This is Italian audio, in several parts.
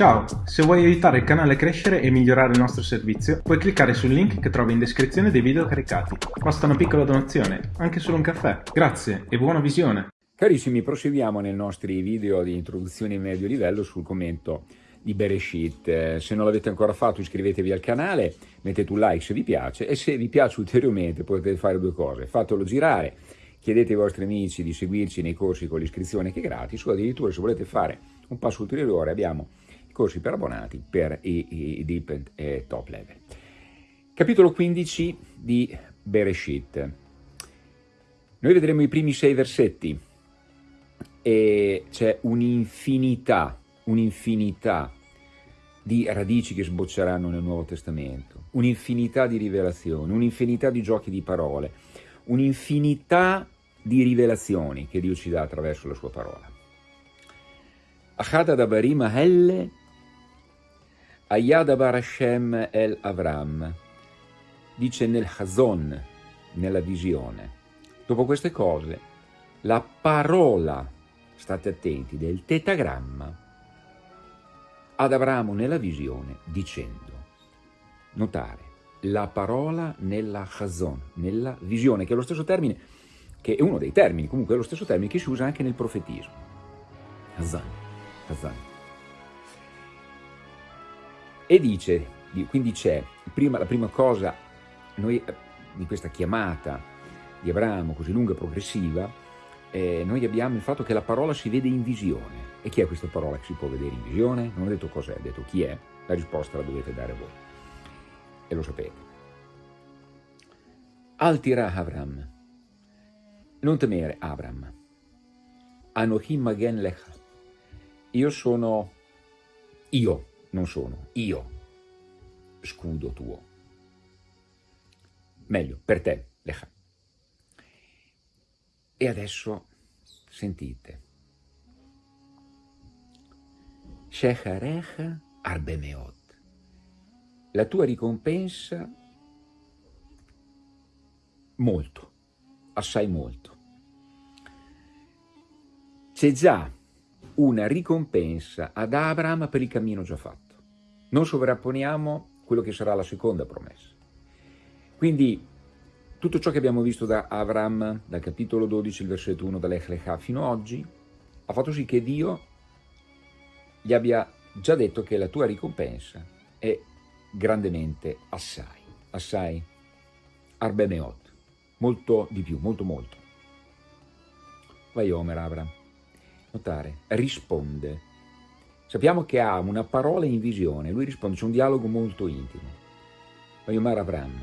Ciao, se vuoi aiutare il canale a crescere e migliorare il nostro servizio, puoi cliccare sul link che trovi in descrizione dei video caricati. Basta una piccola donazione, anche solo un caffè. Grazie e buona visione! Carissimi, proseguiamo nei nostri video di introduzione in medio livello sul commento di Bereshit. Eh, se non l'avete ancora fatto iscrivetevi al canale, mettete un like se vi piace e se vi piace ulteriormente potete fare due cose. Fatelo girare, chiedete ai vostri amici di seguirci nei corsi con l'iscrizione che è gratis o addirittura se volete fare un passo ulteriore abbiamo corsi per abbonati per i, i deep e top level. Capitolo 15 di Bereshit. Noi vedremo i primi sei versetti e c'è un'infinità, un'infinità di radici che sbocceranno nel Nuovo Testamento, un'infinità di rivelazioni, un'infinità di giochi di parole, un'infinità di rivelazioni che Dio ci dà attraverso la sua parola. Achad Adabarim Helle Ayadabar Hashem el Avram, dice nel Hazon, nella visione. Dopo queste cose, la parola, state attenti, del tetagramma ad Abramo nella visione dicendo, notare, la parola nella Hazon, nella visione, che è lo stesso termine, che è uno dei termini, comunque è lo stesso termine che si usa anche nel profetismo. Hazan, Hazan. E dice, quindi c'è, la prima cosa, noi in questa chiamata di Abramo così lunga e progressiva, eh, noi abbiamo il fatto che la parola si vede in visione. E chi è questa parola che si può vedere in visione? Non ho detto cos'è, ho detto chi è, la risposta la dovete dare voi. E lo sapete. Altira Avram, non temere Abram, Anohim Magen Lecha, io sono io, non sono, io, scudo tuo. Meglio, per te, Lecha. E adesso sentite. Shecharecha Arbemeot. La tua ricompensa molto, assai molto. C'è già una ricompensa ad Abraham per il cammino già fatto. Non sovrapponiamo quello che sarà la seconda promessa. Quindi tutto ciò che abbiamo visto da Abraham, dal capitolo 12, il versetto 1, dall'Ech Lecha fino ad oggi, ha fatto sì che Dio gli abbia già detto che la tua ricompensa è grandemente assai, assai, arbemeot, molto di più, molto molto. Vai Omer Abraham notare, risponde. Sappiamo che ha una parola in visione, lui risponde, c'è un dialogo molto intimo. Vayomar Avram,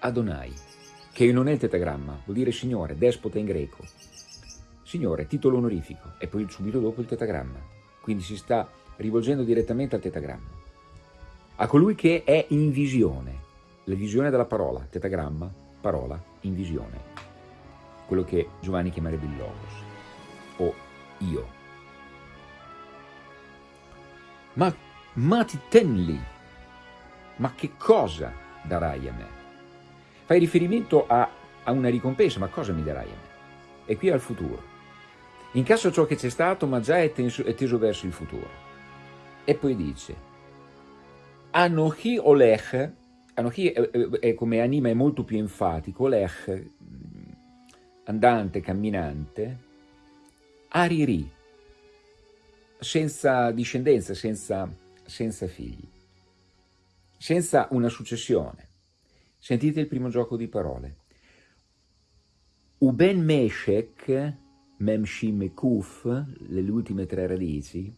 Adonai, che non è il tetagramma, vuol dire Signore, despota in greco. Signore, titolo onorifico, e poi subito dopo il tetagramma. Quindi si sta rivolgendo direttamente al tetagramma. A colui che è in visione, la visione della parola, tetagramma, parola, in visione. Quello che Giovanni chiamerebbe il Logos io. Ma, ma ti tenli, ma che cosa darai a me? Fai riferimento a, a una ricompensa, ma cosa mi darai a me? E qui al futuro. Incasso ciò che c'è stato, ma già è teso, è teso verso il futuro. E poi dice, Anochi Olech, Anochi è, è, è, come anima è molto più enfatico, Olech, andante, camminante, Ariri, senza discendenza, senza, senza figli, senza una successione. Sentite il primo gioco di parole. Uben Meshek, Memshim e Kuf, le ultime tre radici,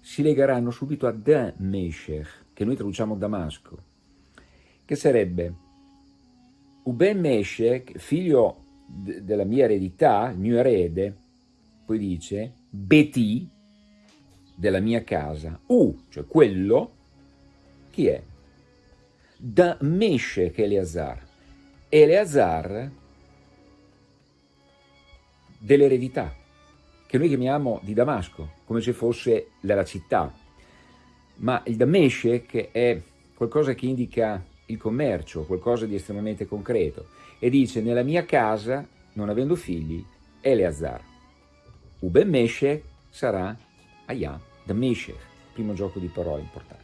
si legheranno subito a Da Meshech, che noi traduciamo Damasco, che sarebbe Uben Meshech, figlio della mia eredità, il mio erede, poi dice Beti della mia casa, U, cioè quello, chi è? Da Meshech Eleazar. Eleazar dell'eredità, che noi chiamiamo di Damasco, come se fosse la città. Ma il Dameshech è qualcosa che indica il commercio, qualcosa di estremamente concreto. E dice, nella mia casa, non avendo figli, Eleazar. Uben Meshech sarà Aya, da Meshech, primo gioco di parole importante.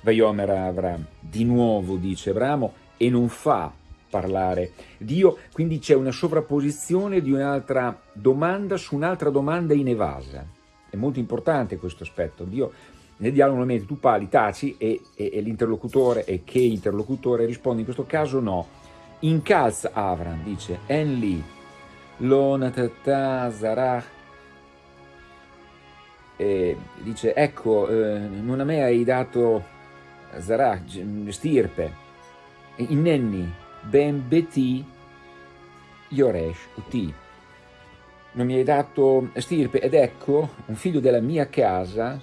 Vaiomer Avram, di nuovo dice Abramo, e non fa parlare Dio, quindi c'è una sovrapposizione di un'altra domanda su un'altra domanda inevasa. È molto importante questo aspetto. Dio nel dialogo normalmente tu parli, taci e, e, e l'interlocutore e che interlocutore risponde, in questo caso no. Incalza Avram, dice, Enli, lo zarach, e dice, ecco, eh, non a me hai dato zarach, stirpe, innenni, ben beti, yoresh, uti. Non mi hai dato stirpe, ed ecco, un figlio della mia casa,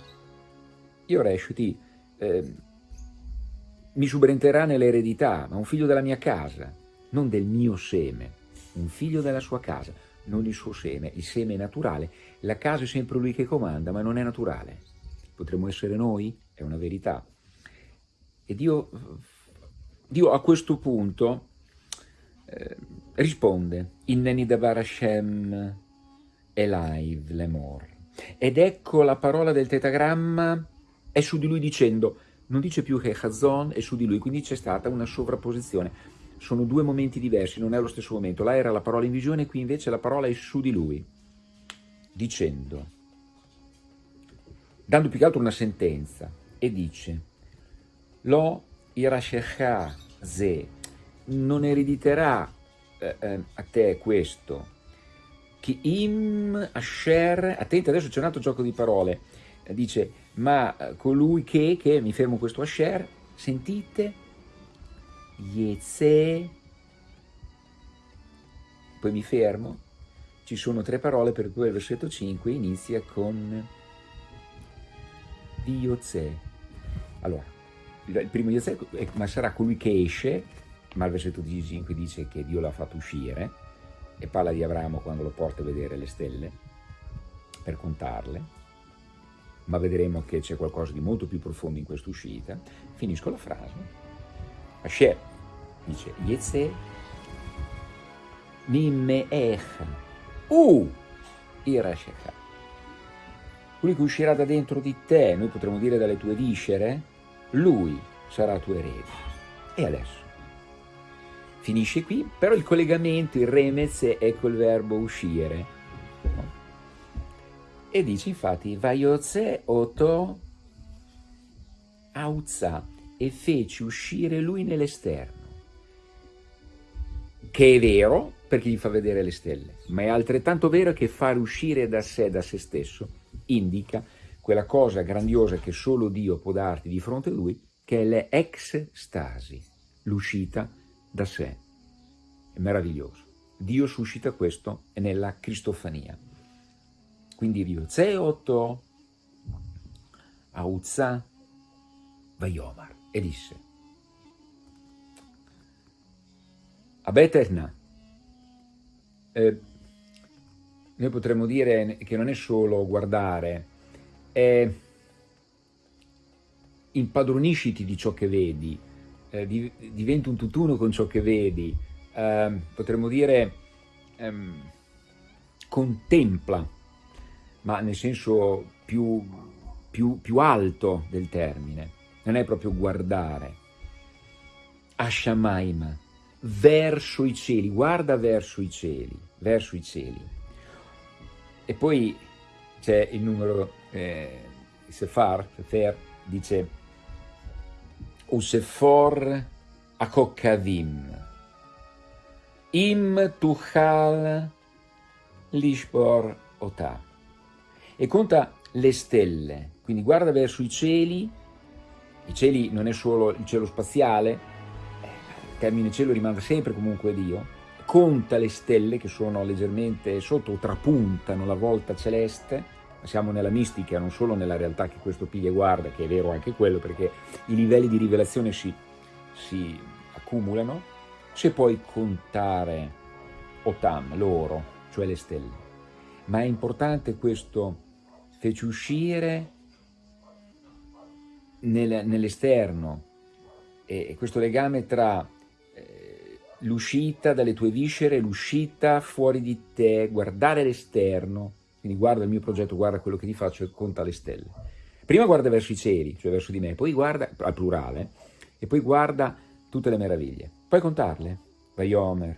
io Reshuti eh, mi subentrerà nell'eredità, ma un figlio della mia casa, non del mio seme, un figlio della sua casa, non il suo seme, il seme è naturale, la casa è sempre lui che comanda, ma non è naturale. Potremmo essere noi, è una verità. E Dio, Dio a questo punto eh, risponde, Inneni davar Hashem elaiv lemor. Ed ecco la parola del tetagramma è su di lui dicendo, non dice più che Chazon è su di lui, quindi c'è stata una sovrapposizione. Sono due momenti diversi, non è lo stesso momento. Là era la parola in visione, qui invece la parola è su di lui, dicendo, dando più che altro una sentenza, e dice, Lo irashecha non erediterà eh, eh, a te questo, Ki im asher, attenti adesso c'è un altro gioco di parole, dice ma eh, colui che, che mi fermo questo Asher, sentite, Yeze, poi mi fermo, ci sono tre parole per cui il versetto 5 inizia con Diozè. Allora, il primo Diozè ma sarà colui che esce, ma il versetto 5 dice che Dio l'ha fatto uscire, e parla di Abramo quando lo porta a vedere le stelle, per contarle, ma vedremo che c'è qualcosa di molto più profondo in questa uscita, finisco la frase. Asher dice, Yetze Nimeech U Irashecha. Lui che uscirà da dentro di te, noi potremmo dire dalle tue viscere, lui sarà tuo erede. E adesso? Finisce qui, però il collegamento, il remez è col verbo uscire e dice infatti, Vaiotze oto auzza e fece uscire lui nell'esterno. Che è vero, perché gli fa vedere le stelle, ma è altrettanto vero che fare uscire da sé, da se stesso, indica quella cosa grandiosa che solo Dio può darti di fronte a Lui, che è l'extasi, l'uscita da sé. È meraviglioso. Dio suscita questo nella Cristofania. Quindi Riozè 8 a Uzza Vayomar e disse a Beterna eh, noi potremmo dire che non è solo guardare, è impadronisciti di ciò che vedi, eh, diventi un tutt'uno con ciò che vedi, eh, potremmo dire ehm, contempla ma nel senso più, più, più alto del termine, non è proprio guardare. Ashamaima, verso i cieli, guarda verso i cieli, verso i cieli. E poi c'è il numero, eh, Sefar, Sefer, dice Usefor Akokavim, Im Tuchal Lishbor Otah e conta le stelle, quindi guarda verso i cieli, i cieli non è solo il cielo spaziale, il termine cielo rimane sempre comunque Dio, conta le stelle che sono leggermente sotto o trapuntano la volta celeste, siamo nella mistica, non solo nella realtà che questo piglia e guarda, che è vero anche quello, perché i livelli di rivelazione si, si accumulano, se puoi contare Otam, loro, cioè le stelle. Ma è importante questo fece uscire nel, nell'esterno e, questo legame tra eh, l'uscita dalle tue viscere, l'uscita fuori di te, guardare l'esterno, Quindi guarda il mio progetto, guarda quello che ti faccio e conta le stelle. Prima guarda verso i cieli, cioè verso di me, poi guarda, al plurale, e poi guarda tutte le meraviglie. Puoi contarle? Vaiomer,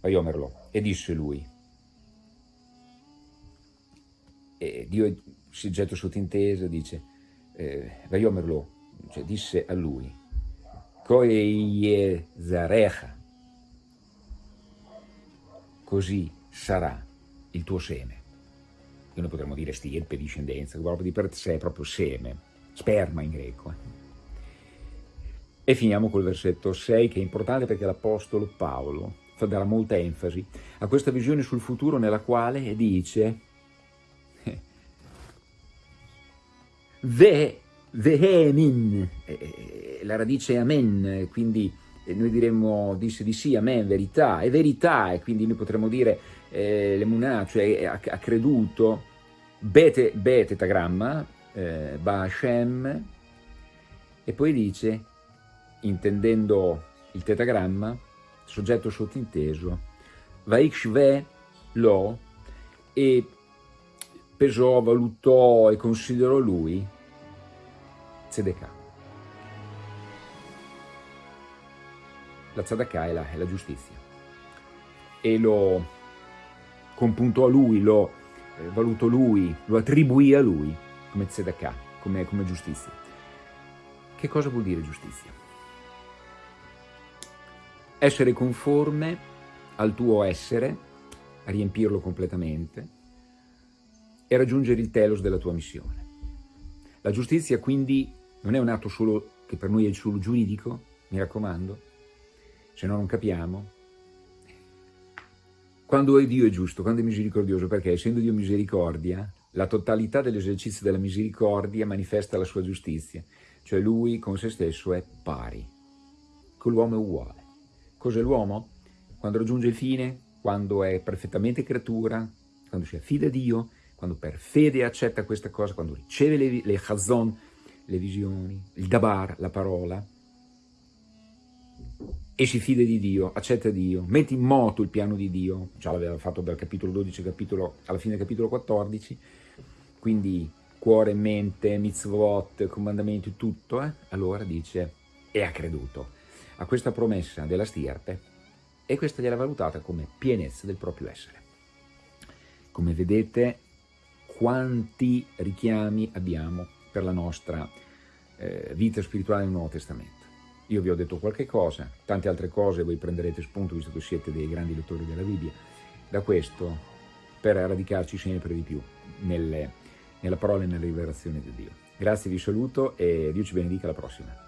Vaiomerlo. E disse lui. E Dio si getta sottinteso, dice, eh, Vaiomerlo, cioè disse a lui, Koeye Zarecha, così sarà il tuo seme. Che noi potremmo dire stirpe, discendenza, proprio di per sé, proprio seme, sperma in greco. Eh. E finiamo col versetto 6 che è importante perché l'Apostolo Paolo darà molta enfasi a questa visione sul futuro nella quale dice Ve, vehemin, la radice è amen, quindi noi diremmo disse di sì, amen, verità, è verità, e quindi noi potremmo dire eh, l'emunà, cioè ha, ha creduto, bete, be tetagramma, eh, ba Hashem, e poi dice, intendendo il tetagramma, soggetto sottinteso, vaikshve lo, e pesò, valutò e considerò lui, Tzedekah. La tzedakah è la, è la giustizia. E lo compuntò a lui, lo eh, valutò lui, lo attribuì a lui come tzedakah, come, come giustizia. Che cosa vuol dire giustizia? Essere conforme al tuo essere, riempirlo completamente e raggiungere il telos della tua missione. La giustizia quindi non è un atto solo che per noi è solo giuridico, mi raccomando, se no non capiamo. Quando è Dio è giusto, quando è misericordioso, perché essendo Dio misericordia, la totalità dell'esercizio della misericordia manifesta la sua giustizia, cioè lui con se stesso è pari, con l'uomo è uguale. Cos'è l'uomo? Quando raggiunge il fine, quando è perfettamente creatura, quando si affida a Dio, quando per fede accetta questa cosa, quando riceve le, le chazon, le visioni, il dabar, la parola, e si fida di Dio, accetta Dio, mette in moto il piano di Dio, già l'aveva fatto dal capitolo 12 capitolo, alla fine del capitolo 14, quindi cuore, mente, mitzvot, comandamenti, tutto, eh? allora dice, e ha creduto a questa promessa della stirpe e questa gliela valutata come pienezza del proprio essere. Come vedete, quanti richiami abbiamo per la nostra eh, vita spirituale nel Nuovo Testamento. Io vi ho detto qualche cosa, tante altre cose voi prenderete spunto visto che siete dei grandi lettori della Bibbia, da questo per radicarci sempre di più nelle, nella parola e nella rivelazione di Dio. Grazie, vi saluto e Dio ci benedica alla prossima.